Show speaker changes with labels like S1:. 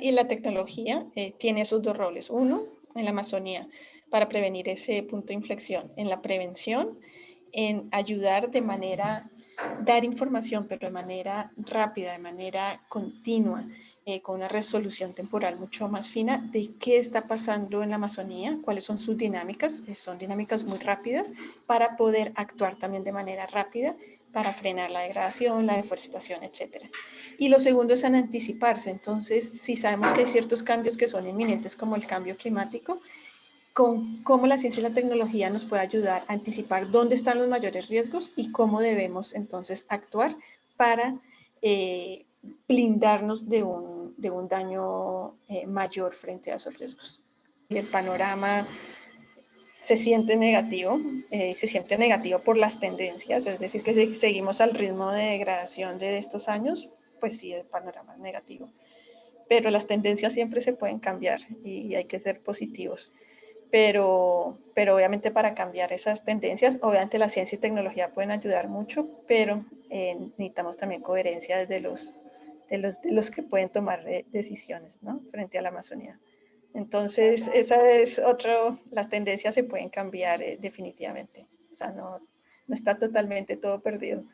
S1: y la tecnología eh, tiene esos dos roles. Uno, en la Amazonía, para prevenir ese punto de inflexión. En la prevención, en ayudar de manera, dar información, pero de manera rápida, de manera continua, eh, con una resolución temporal mucho más fina de qué está pasando en la Amazonía, cuáles son sus dinámicas, eh, son dinámicas muy rápidas para poder actuar también de manera rápida para frenar la degradación, la deforestación, etc. Y lo segundo es en anticiparse, entonces si sabemos que hay ciertos cambios que son inminentes como el cambio climático, con cómo la ciencia y la tecnología nos puede ayudar a anticipar dónde están los mayores riesgos y cómo debemos entonces actuar para eh, blindarnos de un de un daño eh, mayor frente a esos riesgos. Y el panorama se siente negativo, eh, se siente negativo por las tendencias, es decir, que si seguimos al ritmo de degradación de estos años, pues sí, el panorama es negativo. Pero las tendencias siempre se pueden cambiar y hay que ser positivos pero, pero obviamente para cambiar esas tendencias, obviamente la ciencia y tecnología pueden ayudar mucho, pero eh, necesitamos también coherencia desde los, de los, de los que pueden tomar eh, decisiones ¿no? frente a la Amazonía. Entonces, esa es otro, las tendencias se pueden cambiar eh, definitivamente. O sea, no, no está totalmente todo perdido.